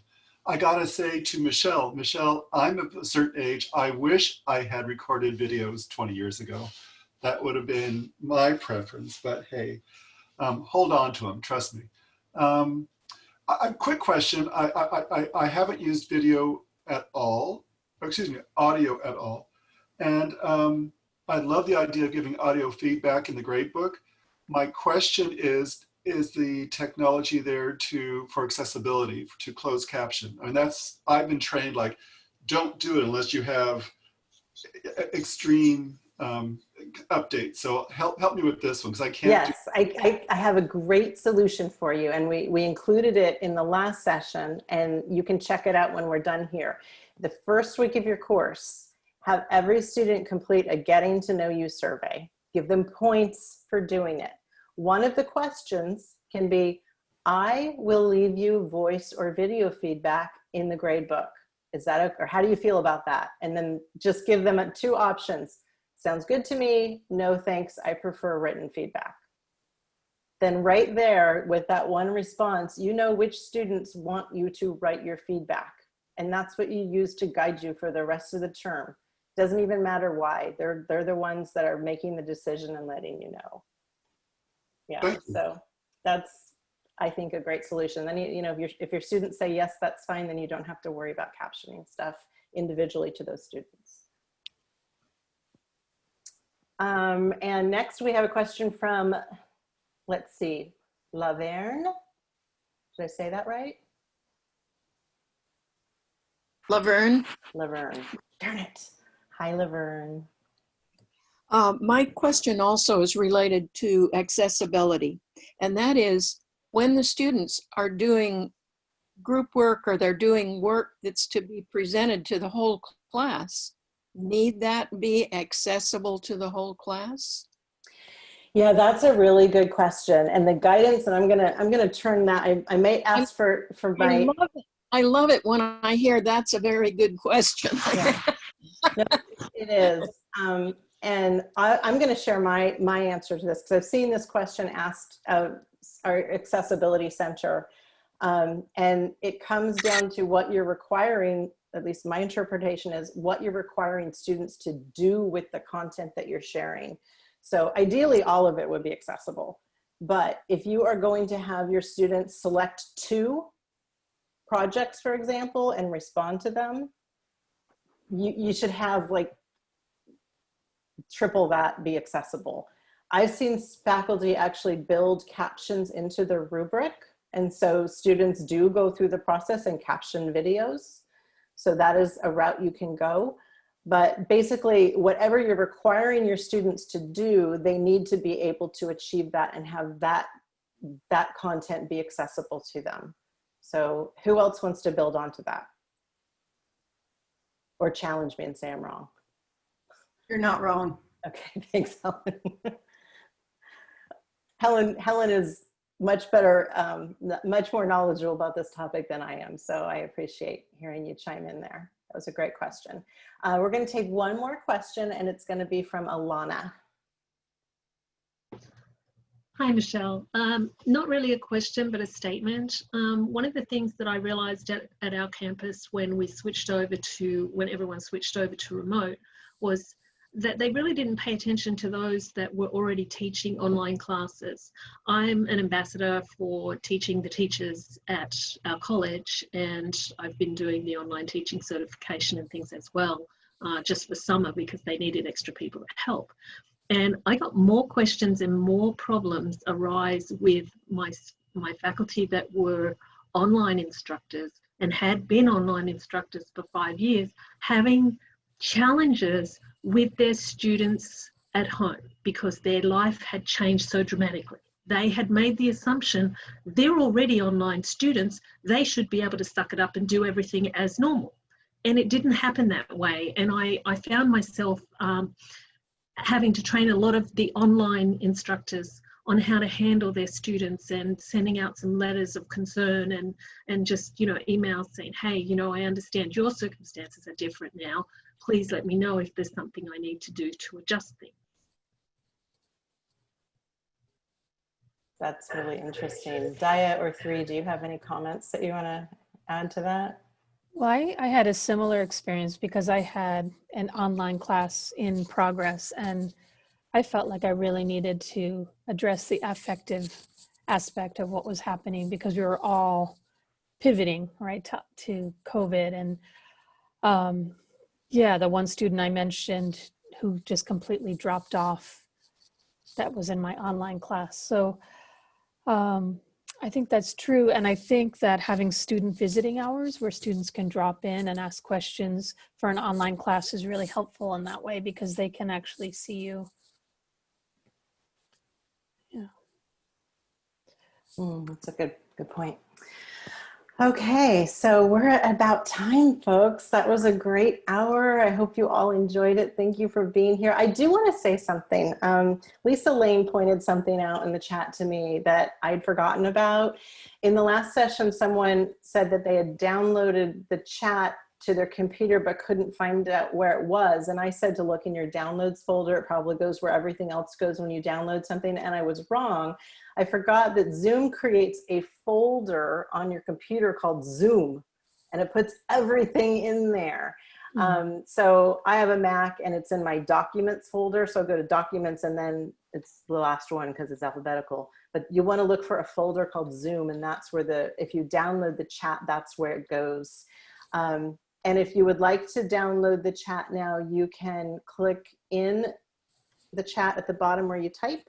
I gotta say to Michelle, Michelle, I'm of a certain age. I wish I had recorded videos 20 years ago. That would have been my preference, but hey, um, hold on to them, trust me. Um, quick question. I, I, I, haven't used video at all, excuse me, audio at all. And um, I love the idea of giving audio feedback in the gradebook. My question is, is the technology there to for accessibility to closed caption? I mean, that's I've been trained like, don't do it unless you have extreme um, updates. So help help me with this one because I can't. Yes, I, I, I have a great solution for you and we, we included it in the last session and you can check it out when we're done here. The first week of your course, have every student complete a getting to know you survey. Give them points for doing it. One of the questions can be, I will leave you voice or video feedback in the grade book. Is that, okay? or how do you feel about that? And then just give them two options. Sounds good to me. No, thanks. I prefer written feedback. Then right there with that one response, you know which students want you to write your feedback. And that's what you use to guide you for the rest of the term. Doesn't even matter why. They're, they're the ones that are making the decision and letting you know. Yeah, so that's, I think, a great solution. Then, you you know, if your, if your students say, yes, that's fine, then you don't have to worry about captioning stuff individually to those students. Um, and next we have a question from, let's see, Laverne. Did I say that right? Laverne, Laverne. Darn it. Hi, Laverne. Uh, my question also is related to accessibility. And that is when the students are doing group work or they're doing work that's to be presented to the whole class, need that be accessible to the whole class? Yeah, that's a really good question. And the guidance, and I'm gonna, I'm gonna turn that, I, I may ask for, for my. I love it. I love it when I hear that's a very good question. Yeah. No, it is. Um, and I, I'm going to share my, my answer to this because I've seen this question asked of our accessibility center. Um, and it comes down to what you're requiring, at least my interpretation is what you're requiring students to do with the content that you're sharing. So ideally all of it would be accessible. But if you are going to have your students select two projects, for example, and respond to them, you, you should have like triple that be accessible. I've seen faculty actually build captions into the rubric. And so students do go through the process and caption videos. So that is a route you can go. But basically, whatever you're requiring your students to do, they need to be able to achieve that and have that, that content be accessible to them. So who else wants to build onto that? Or challenge me and say I'm wrong? You're not wrong. Okay, thanks, Helen. Helen, Helen is much better, um, much more knowledgeable about this topic than I am. So I appreciate hearing you chime in there. That was a great question. Uh, we're going to take one more question and it's going to be from Alana. Hi, Michelle. Um, not really a question, but a statement. Um, one of the things that I realized at, at our campus when we switched over to, when everyone switched over to remote was that they really didn't pay attention to those that were already teaching online classes. I'm an ambassador for teaching the teachers at our college and I've been doing the online teaching certification and things as well, uh, just for summer because they needed extra people to help. And I got more questions and more problems arise with my, my faculty that were online instructors and had been online instructors for five years, having challenges with their students at home because their life had changed so dramatically. They had made the assumption they're already online students, they should be able to suck it up and do everything as normal. And it didn't happen that way. And I, I found myself um, having to train a lot of the online instructors on how to handle their students and sending out some letters of concern and and just you know emails saying hey you know i understand your circumstances are different now please let me know if there's something I need to do to adjust things. That's really interesting. Dia or Tree, do you have any comments that you want to add to that? Well, I, I had a similar experience because I had an online class in progress and I felt like I really needed to address the affective aspect of what was happening because we were all pivoting right to, to COVID and um, yeah, the one student I mentioned who just completely dropped off, that was in my online class. So um, I think that's true. And I think that having student visiting hours where students can drop in and ask questions for an online class is really helpful in that way because they can actually see you. Yeah. Mm, that's a good, good point. Okay, so we're at about time, folks. That was a great hour. I hope you all enjoyed it. Thank you for being here. I do want to say something. Um, Lisa Lane pointed something out in the chat to me that I'd forgotten about. In the last session, someone said that they had downloaded the chat to their computer but couldn't find out where it was. And I said to look in your downloads folder. It probably goes where everything else goes when you download something. And I was wrong. I forgot that Zoom creates a folder on your computer called Zoom and it puts everything in there. Mm -hmm. um, so I have a Mac and it's in my documents folder. So I go to documents and then it's the last one because it's alphabetical. But you want to look for a folder called Zoom and that's where the, if you download the chat, that's where it goes. Um, and if you would like to download the chat now, you can click in the chat at the bottom where you type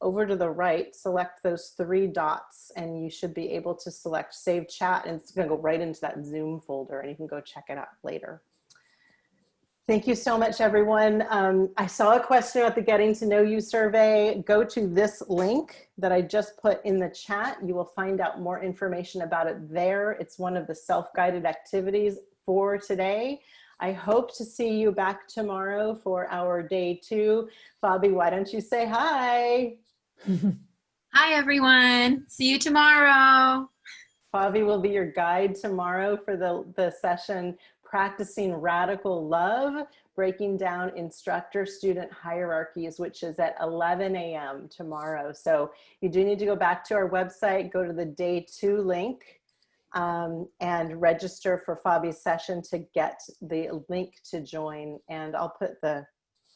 over to the right, select those three dots and you should be able to select save chat and it's gonna go right into that Zoom folder and you can go check it out later. Thank you so much, everyone. Um, I saw a question about the Getting to Know You survey. Go to this link that I just put in the chat. You will find out more information about it there. It's one of the self-guided activities for today. I hope to see you back tomorrow for our day two. Fabi, why don't you say hi? Hi, everyone. See you tomorrow. Fabi will be your guide tomorrow for the, the session Practicing Radical Love, Breaking Down Instructor-Student Hierarchies, which is at 11 a.m. tomorrow. So you do need to go back to our website, go to the day two link, um, and register for Fabi's session to get the link to join. And I'll put the,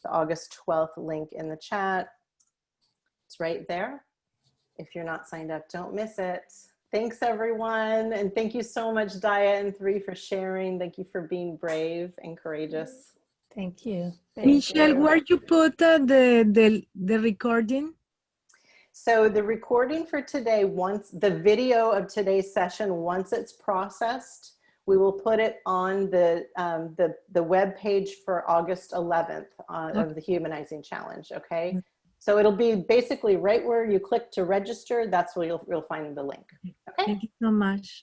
the August 12th link in the chat. It's right there. If you're not signed up, don't miss it. Thanks everyone. And thank you so much, Dia and Tree for sharing. Thank you for being brave and courageous. Thank you. Thank Michelle, you. where you put uh, the, the, the recording? So the recording for today, once the video of today's session, once it's processed, We will put it on the, um, the, the web page for August 11th uh, of the Humanizing Challenge, okay? So it'll be basically right where you click to register, that's where you'll, you'll find the link. Okay, Thank you so much.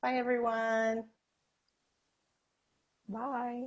bye everyone. Bye.